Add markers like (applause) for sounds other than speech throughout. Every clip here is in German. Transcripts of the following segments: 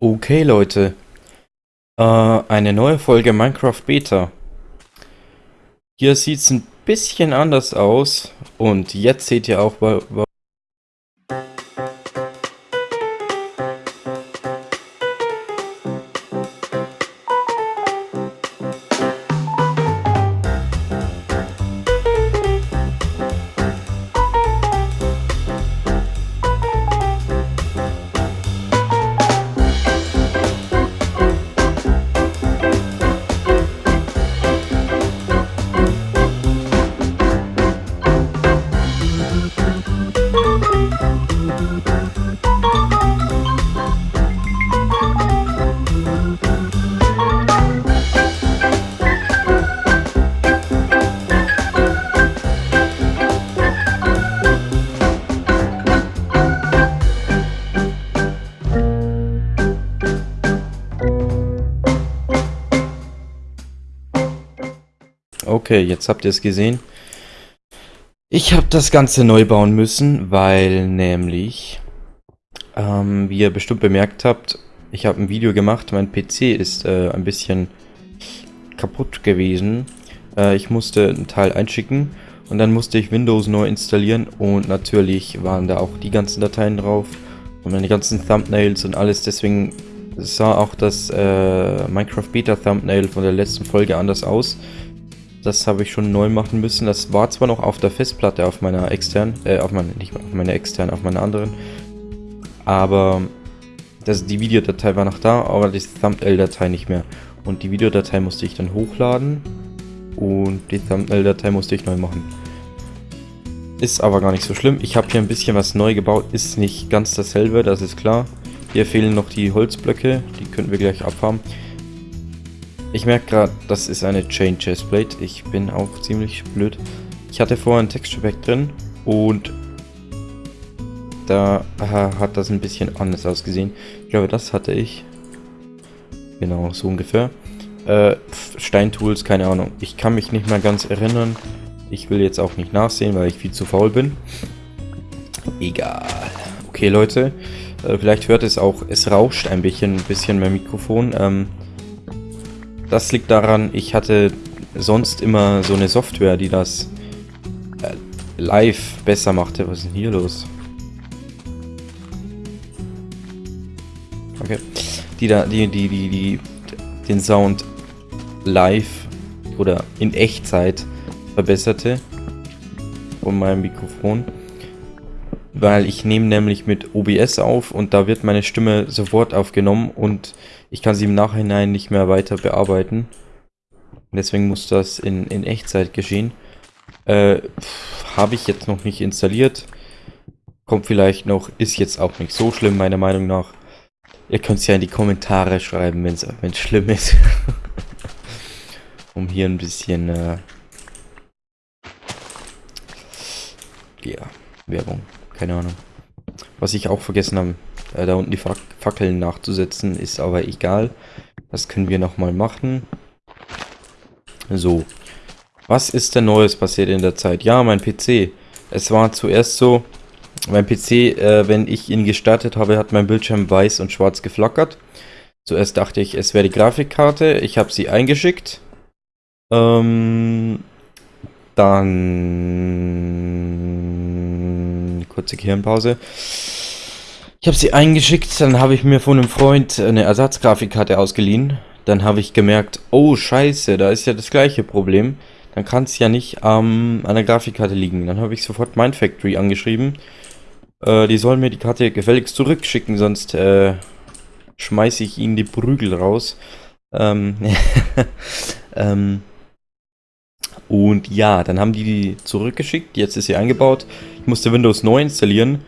Okay Leute, äh, eine neue Folge Minecraft Beta. Hier sieht es ein bisschen anders aus und jetzt seht ihr auch, Okay, jetzt habt ihr es gesehen. Ich habe das Ganze neu bauen müssen, weil nämlich, ähm, wie ihr bestimmt bemerkt habt, ich habe ein Video gemacht, mein PC ist äh, ein bisschen kaputt gewesen. Äh, ich musste einen Teil einschicken und dann musste ich Windows neu installieren und natürlich waren da auch die ganzen Dateien drauf und meine ganzen Thumbnails und alles, deswegen sah auch das äh, Minecraft Beta Thumbnail von der letzten Folge anders aus. Das habe ich schon neu machen müssen. Das war zwar noch auf der Festplatte, auf meiner externen, äh, auf meine, nicht auf meiner externen, auf meiner anderen. Aber das, die Videodatei war noch da, aber die Thumbnail-Datei nicht mehr. Und die Videodatei musste ich dann hochladen und die Thumbnail-Datei musste ich neu machen. Ist aber gar nicht so schlimm. Ich habe hier ein bisschen was neu gebaut. Ist nicht ganz dasselbe, das ist klar. Hier fehlen noch die Holzblöcke. Die könnten wir gleich abhaben. Ich merke gerade, das ist eine Chain Chestplate. Ich bin auch ziemlich blöd. Ich hatte vorher ein Texture Pack drin und da hat das ein bisschen anders ausgesehen. Ich glaube, das hatte ich. Genau, so ungefähr. Äh, Steintools, keine Ahnung. Ich kann mich nicht mehr ganz erinnern. Ich will jetzt auch nicht nachsehen, weil ich viel zu faul bin. Egal. Okay, Leute. Äh, vielleicht hört es auch, es rauscht ein bisschen, ein bisschen mein Mikrofon. Ähm, das liegt daran, ich hatte sonst immer so eine Software, die das äh, live besser machte. Was ist denn hier los? Okay. Die da, die, die, die, die, den Sound live oder in Echtzeit verbesserte von meinem Mikrofon. Weil ich nehme nämlich mit OBS auf und da wird meine Stimme sofort aufgenommen und ich kann sie im Nachhinein nicht mehr weiter bearbeiten. Deswegen muss das in, in Echtzeit geschehen. Äh, Habe ich jetzt noch nicht installiert. Kommt vielleicht noch, ist jetzt auch nicht so schlimm, meiner Meinung nach. Ihr könnt es ja in die Kommentare schreiben, wenn es schlimm ist. (laughs) um hier ein bisschen, äh, ja, Werbung, keine Ahnung. Was ich auch vergessen habe, äh, da unten die Fackeln nachzusetzen, ist aber egal. Das können wir nochmal machen. So. Was ist denn Neues passiert in der Zeit? Ja, mein PC. Es war zuerst so, mein PC, äh, wenn ich ihn gestartet habe, hat mein Bildschirm weiß und schwarz geflackert. Zuerst dachte ich, es wäre die Grafikkarte. Ich habe sie eingeschickt. Ähm, dann... Kurze Gehirnpause. Ich habe sie eingeschickt, dann habe ich mir von einem Freund eine Ersatzgrafikkarte ausgeliehen. Dann habe ich gemerkt, oh scheiße, da ist ja das gleiche Problem. Dann kann es ja nicht ähm, an der Grafikkarte liegen. Dann habe ich sofort Mindfactory angeschrieben. Äh, die sollen mir die Karte gefälligst zurückschicken, sonst äh, schmeiße ich ihnen die Prügel raus. Ähm, (laughs) ähm, und ja, dann haben die die zurückgeschickt. Jetzt ist sie eingebaut. Ich musste Windows neu installieren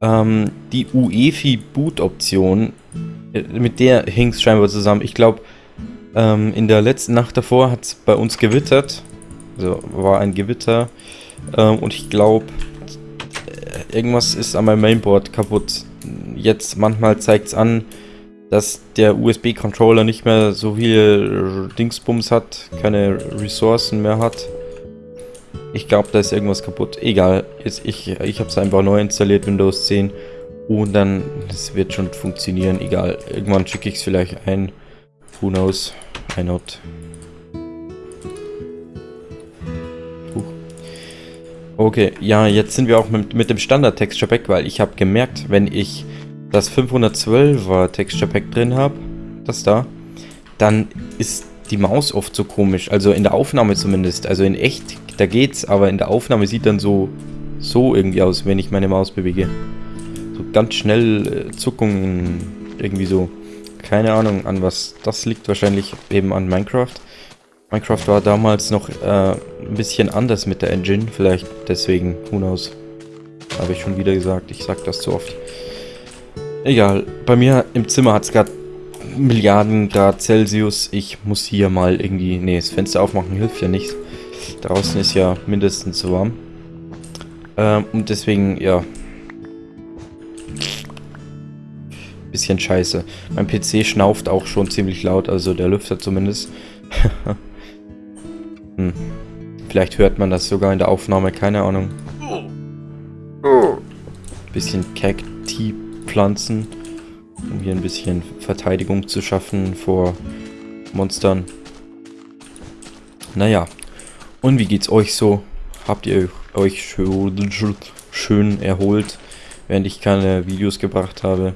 ähm, die UEFI-Boot-Option, äh, mit der hing es scheinbar zusammen. Ich glaube, ähm, in der letzten Nacht davor hat es bei uns gewittert. Also war ein Gewitter. Ähm, und ich glaube, äh, irgendwas ist an meinem Mainboard kaputt. Jetzt manchmal zeigt es an, dass der USB-Controller nicht mehr so viele Dingsbums hat, keine Ressourcen mehr hat. Ich glaube, da ist irgendwas kaputt. Egal, jetzt ich, ich habe es einfach neu installiert, Windows 10. Und dann, das wird schon funktionieren, egal. Irgendwann schicke ich es vielleicht ein. Who knows? Why not? Okay, ja, jetzt sind wir auch mit, mit dem Standard-Texture Pack, weil ich habe gemerkt, wenn ich das 512er Texture Pack drin habe, das da, dann ist die Maus oft so komisch. Also in der Aufnahme zumindest. Also in echt, da geht's, aber in der Aufnahme sieht dann so, so irgendwie aus, wenn ich meine Maus bewege. So ganz schnell äh, Zuckungen, irgendwie so. Keine Ahnung, an was das liegt. Wahrscheinlich eben an Minecraft. Minecraft war damals noch äh, ein bisschen anders mit der Engine. Vielleicht deswegen, who knows. Habe ich schon wieder gesagt. Ich sag das zu oft. Egal. Bei mir im Zimmer hat es gerade Milliarden Grad Celsius. Ich muss hier mal irgendwie... Nee, das Fenster aufmachen hilft ja nichts. Draußen ist ja mindestens so warm. Ähm, und deswegen, ja. Bisschen scheiße. Mein PC schnauft auch schon ziemlich laut, also der Lüfter zumindest. (laughs) hm. Vielleicht hört man das sogar in der Aufnahme, keine Ahnung. Bisschen Cacti-Pflanzen um hier ein bisschen Verteidigung zu schaffen vor Monstern. Naja, und wie geht's euch so? Habt ihr euch schön erholt, während ich keine Videos gebracht habe?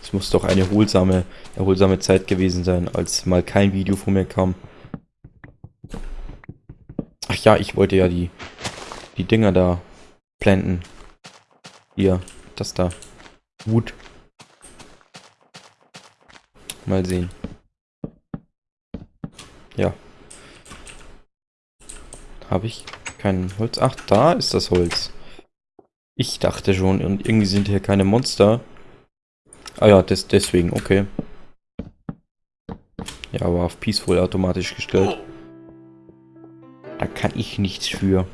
Es muss doch eine erholsame, erholsame Zeit gewesen sein, als mal kein Video von mir kam. Ach ja, ich wollte ja die, die Dinger da planten. Hier, das da. Wood. Mal sehen. Ja. Habe ich kein Holz? Ach, da ist das Holz. Ich dachte schon, und irgendwie sind hier keine Monster. Ah ja, das, deswegen, okay. Ja, aber auf Peaceful automatisch gestellt. Da kann ich nichts für.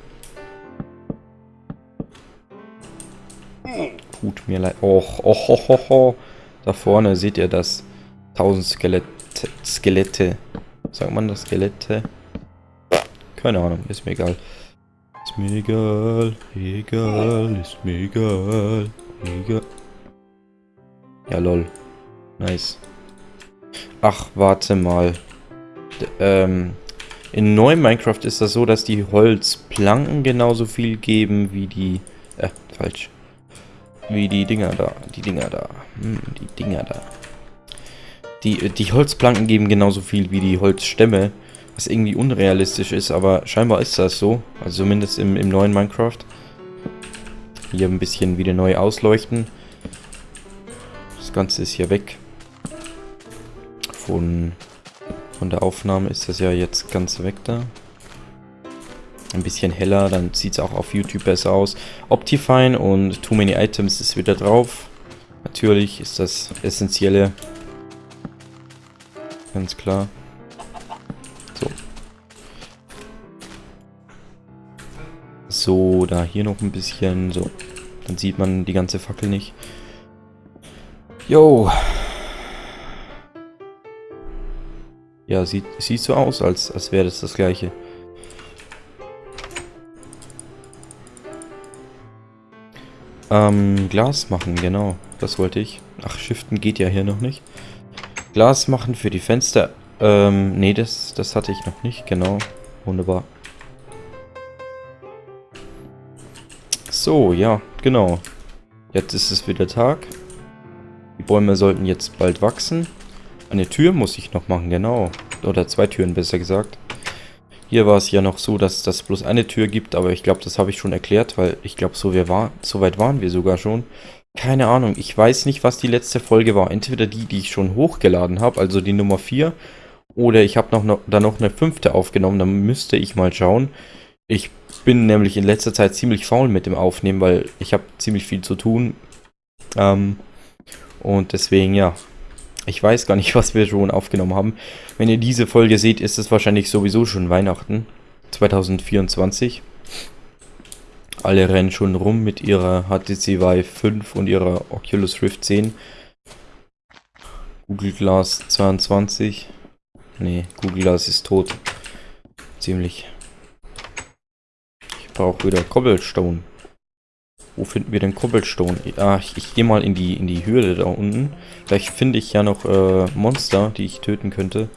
Tut mir leid. Och, och, och, och, och. Da vorne seht ihr das. 1000 Skelette. Skelette. Sagt man das Skelette? Keine Ahnung, ist mir egal. Ist mir egal, egal, ist mir egal, egal. Ja, lol. Nice. Ach, warte mal. D ähm, in neuem Minecraft ist das so, dass die Holzplanken genauso viel geben wie die... Äh, falsch. Wie die Dinger da. Die Dinger da. Hm, die Dinger da. Die, die Holzplanken geben genauso viel wie die Holzstämme, was irgendwie unrealistisch ist, aber scheinbar ist das so. Also zumindest im, im neuen Minecraft. Hier ein bisschen wieder neu ausleuchten. Das Ganze ist hier weg. Von, von der Aufnahme ist das ja jetzt ganz weg da. Ein bisschen heller, dann sieht es auch auf YouTube besser aus. Optifine und Too Many Items ist wieder drauf. Natürlich ist das Essentielle Ganz klar. So. So, da hier noch ein bisschen. So. Dann sieht man die ganze Fackel nicht. Jo. Ja, sieht, sieht so aus, als, als wäre das das gleiche. Ähm, Glas machen, genau. Das wollte ich. Ach, Shiften geht ja hier noch nicht. Glas machen für die Fenster. Ähm, nee, das, das hatte ich noch nicht. Genau. Wunderbar. So, ja, genau. Jetzt ist es wieder Tag. Die Bäume sollten jetzt bald wachsen. Eine Tür muss ich noch machen, genau. Oder zwei Türen, besser gesagt. Hier war es ja noch so, dass das bloß eine Tür gibt, aber ich glaube, das habe ich schon erklärt, weil ich glaube, so, war, so weit waren wir sogar schon. Keine Ahnung, ich weiß nicht, was die letzte Folge war. Entweder die, die ich schon hochgeladen habe, also die Nummer 4, oder ich habe noch, noch, da noch eine fünfte aufgenommen, dann müsste ich mal schauen. Ich bin nämlich in letzter Zeit ziemlich faul mit dem Aufnehmen, weil ich habe ziemlich viel zu tun. Ähm, und deswegen, ja, ich weiß gar nicht, (laughs) was wir schon aufgenommen haben. Wenn ihr diese Folge seht, ist es wahrscheinlich sowieso schon Weihnachten 2024. Alle rennen schon rum mit ihrer HTC Vive 5 und ihrer Oculus Rift 10. Google Glass 22. Nee, Google Glass ist tot. Ziemlich. Ich brauche wieder Cobblestone. Wo finden wir den Cobblestone? Ah, ich, ich gehe mal in die, in die Höhle da unten. Vielleicht finde ich ja noch äh, Monster, die ich töten könnte.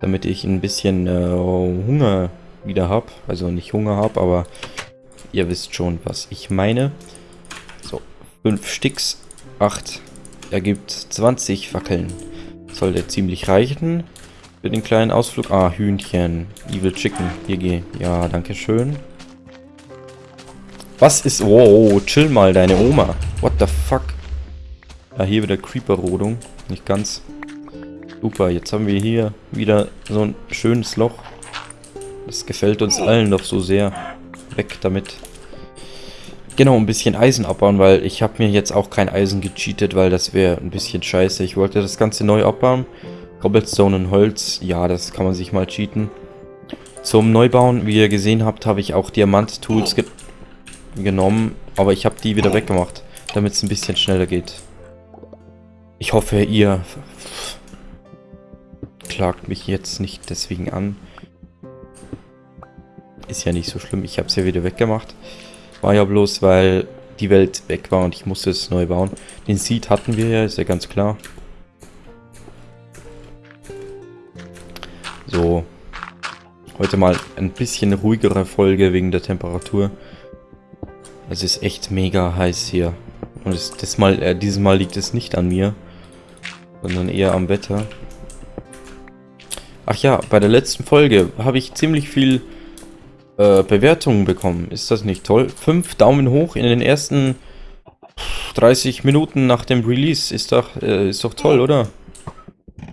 Damit ich ein bisschen äh, Hunger wieder habe. Also nicht Hunger habe, aber ihr wisst schon, was ich meine. So, 5 Sticks, 8 ergibt 20 Fackeln. Sollte ziemlich reichen. Für den kleinen Ausflug. Ah, Hühnchen. Evil Chicken. Hier geh. Ja, danke schön. Was ist... Oh, chill mal, deine Oma. What the fuck? Ja, hier wieder Creeper-Rodung. Nicht ganz. Super, jetzt haben wir hier wieder so ein schönes Loch. Das gefällt uns allen doch so sehr. Weg damit. Genau, ein bisschen Eisen abbauen, weil ich habe mir jetzt auch kein Eisen gecheatet, weil das wäre ein bisschen scheiße. Ich wollte das Ganze neu abbauen. Cobblestone und Holz, ja, das kann man sich mal cheaten. Zum Neubauen, wie ihr gesehen habt, habe ich auch Diamant-Tools ge genommen, aber ich habe die wieder weggemacht, damit es ein bisschen schneller geht. Ich hoffe, ihr klagt mich jetzt nicht deswegen an. Ist ja nicht so schlimm, ich habe es ja wieder weggemacht. War ja bloß, weil die Welt weg war und ich musste es neu bauen. Den Seed hatten wir ja, ist ja ganz klar. Heute mal ein bisschen ruhigere Folge wegen der Temperatur. Es ist echt mega heiß hier. Und es, das mal, äh, dieses Mal liegt es nicht an mir, sondern eher am Wetter. Ach ja, bei der letzten Folge habe ich ziemlich viel äh, Bewertungen bekommen. Ist das nicht toll? Fünf Daumen hoch in den ersten 30 Minuten nach dem Release. Ist doch, äh, ist doch toll, oder?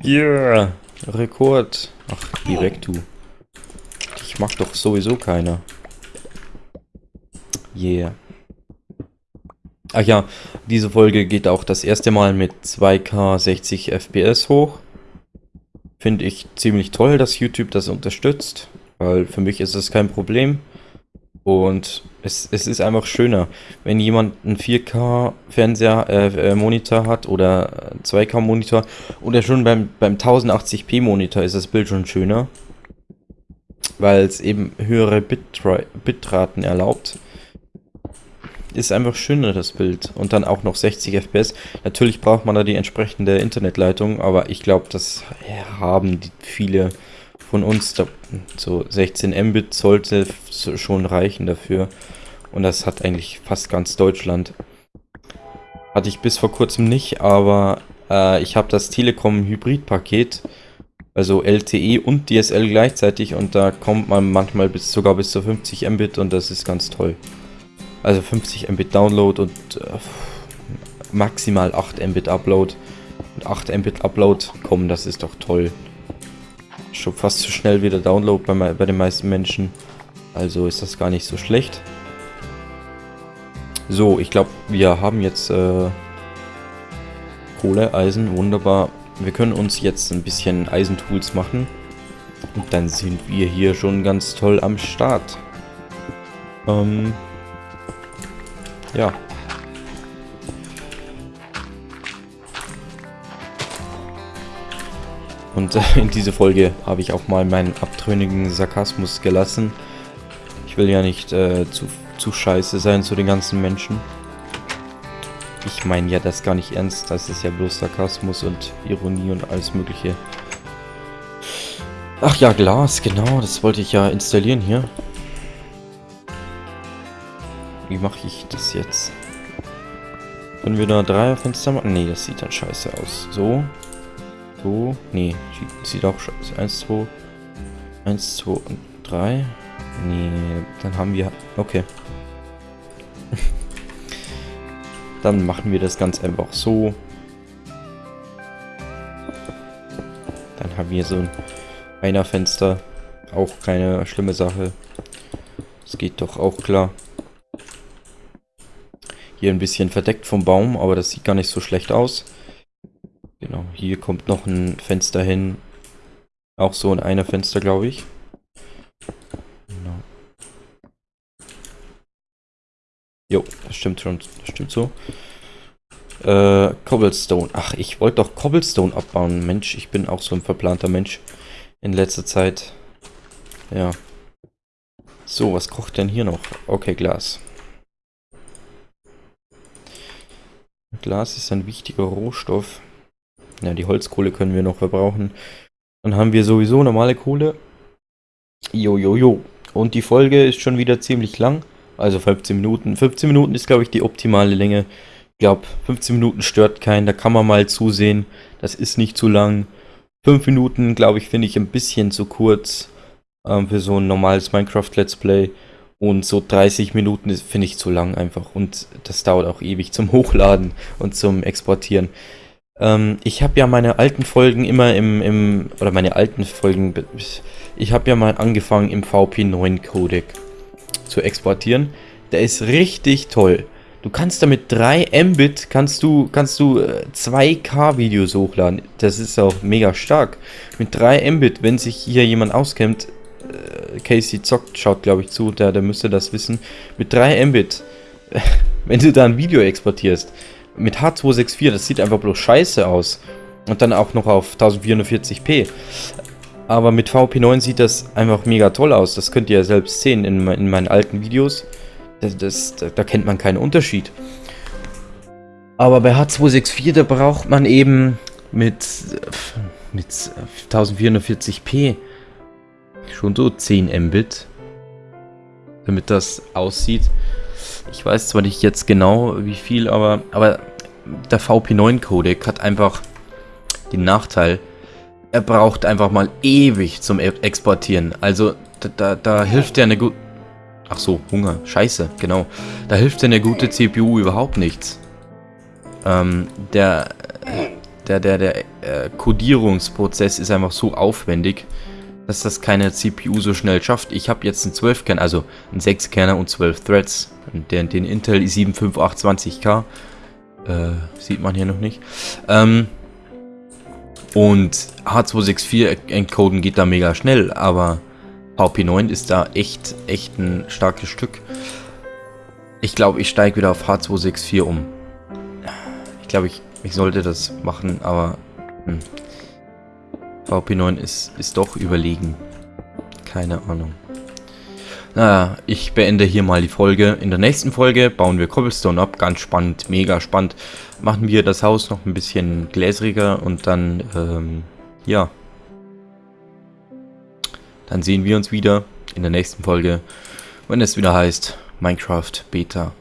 Yeah! Rekord. Ach, weg, du. Ich mag doch sowieso keiner. Yeah. Ach ja, diese Folge geht auch das erste Mal mit 2K 60 FPS hoch. Finde ich ziemlich toll, dass YouTube das unterstützt, weil für mich ist es kein Problem. Und es, es ist einfach schöner, wenn jemand einen 4K-Fernseher, äh, äh, Monitor hat oder 2K-Monitor oder schon beim, beim 1080p-Monitor ist das Bild schon schöner, weil es eben höhere Bitra Bitraten erlaubt. Ist einfach schöner das Bild und dann auch noch 60 FPS. Natürlich braucht man da die entsprechende Internetleitung, aber ich glaube, das haben viele von uns, so 16 Mbit sollte schon reichen dafür. Und das hat eigentlich fast ganz Deutschland. Hatte ich bis vor kurzem nicht, aber äh, ich habe das Telekom Hybrid-Paket, also LTE und DSL gleichzeitig und da kommt man manchmal bis sogar bis zu 50 Mbit und das ist ganz toll. Also 50 Mbit Download und äh, maximal 8 Mbit Upload. Und 8 Mbit Upload kommen, das ist doch toll schon fast zu schnell wie der Download bei, bei den meisten Menschen. Also ist das gar nicht so schlecht. So, ich glaube, wir haben jetzt äh, Kohle, Eisen, wunderbar. Wir können uns jetzt ein bisschen Eisentools machen. Und dann sind wir hier schon ganz toll am Start. Ähm, ja. Und äh, in dieser Folge habe ich auch mal meinen abtrünnigen Sarkasmus gelassen. Ich will ja nicht äh, zu, zu scheiße sein zu den ganzen Menschen. Ich meine ja das gar nicht ernst, das ist ja bloß Sarkasmus und Ironie und alles mögliche. Ach ja, Glas, genau, das wollte ich ja installieren hier. Wie mache ich das jetzt? Können wir da Dreierfenster machen? Nee, das sieht dann scheiße aus. So, 2. Nee, sieht auch schon. 1, 2. 1, 2 und 3. Nee, dann haben wir. Okay. Dann machen wir das ganz einfach so. Dann haben wir so ein Fenster. Auch keine schlimme Sache. Das geht doch auch klar. Hier ein bisschen verdeckt vom Baum, aber das sieht gar nicht so schlecht aus. Genau, hier kommt noch ein Fenster hin. Auch so in einer Fenster, glaube ich. Jo, das stimmt schon. Das stimmt so. Äh, Cobblestone. Ach, ich wollte doch Cobblestone abbauen. Mensch, ich bin auch so ein verplanter Mensch in letzter Zeit. Ja. So, was kocht denn hier noch? Okay, Glas. Glas ist ein wichtiger Rohstoff. Ja, die Holzkohle können wir noch verbrauchen. Dann haben wir sowieso normale Kohle. Jo, jo, jo. Und die Folge ist schon wieder ziemlich lang. Also 15 Minuten. 15 Minuten ist, glaube ich, die optimale Länge. Ich glaube, 15 Minuten stört keinen. Da kann man mal zusehen. Das ist nicht zu lang. 5 Minuten, glaube ich, finde ich ein bisschen zu kurz ähm, für so ein normales Minecraft-Let's Play. Und so 30 Minuten finde ich zu lang einfach. Und das dauert auch ewig zum Hochladen und zum Exportieren. Ähm, ich habe ja meine alten Folgen immer im, im, oder meine alten Folgen, ich habe ja mal angefangen im VP9 Codec zu exportieren. Der ist richtig toll. Du kannst damit 3 Mbit, kannst du, kannst du 2K äh, Videos hochladen. Das ist auch mega stark. Mit 3 Mbit, wenn sich hier jemand auskennt, äh, Casey zockt, schaut glaube ich zu, der, der müsste das wissen. Mit 3 Mbit, (laughs) wenn du da ein Video exportierst, mit H264, das sieht einfach bloß scheiße aus. Und dann auch noch auf 1440p. Aber mit VP9 sieht das einfach mega toll aus. Das könnt ihr ja selbst sehen in, in meinen alten Videos. Das, das, da, kennt man keinen Unterschied. Aber bei H264, da braucht man eben mit, mit 1440p schon so 10 Mbit. Damit das aussieht. Ich weiß zwar nicht jetzt genau wie viel, aber, aber der VP9-Codec hat einfach den Nachteil, er braucht einfach mal ewig zum e- Exportieren. Also da, da, da hilft ja eine gute... Ach so, Hunger. Scheiße, genau. Da hilft ja eine gute CPU überhaupt nichts. Ähm, der, der, der, der äh, Codierungsprozess ist einfach so aufwendig, dass das keine CPU so schnell schafft. Ich habe jetzt einen 12-Kern, also einen 6-Kerner und 12 Threads. Den, den Intel i7-5820K. Äh, sieht man hier noch nicht. Ähm, und H264 encoden geht da mega schnell, aber VP9 ist da echt, echt ein starkes Stück. Ich glaube, ich steige wieder auf H264 um. Ich glaube, ich, ich sollte das machen, aber hm. VP9 ist, ist doch überlegen. Keine Ahnung. Naja, ich beende hier mal die Folge. In der nächsten Folge bauen wir Cobblestone ab. Ganz spannend, mega spannend. Machen wir das Haus noch ein bisschen gläsriger und dann, ähm, ja. Dann sehen wir uns wieder in der nächsten Folge, wenn es wieder heißt Minecraft Beta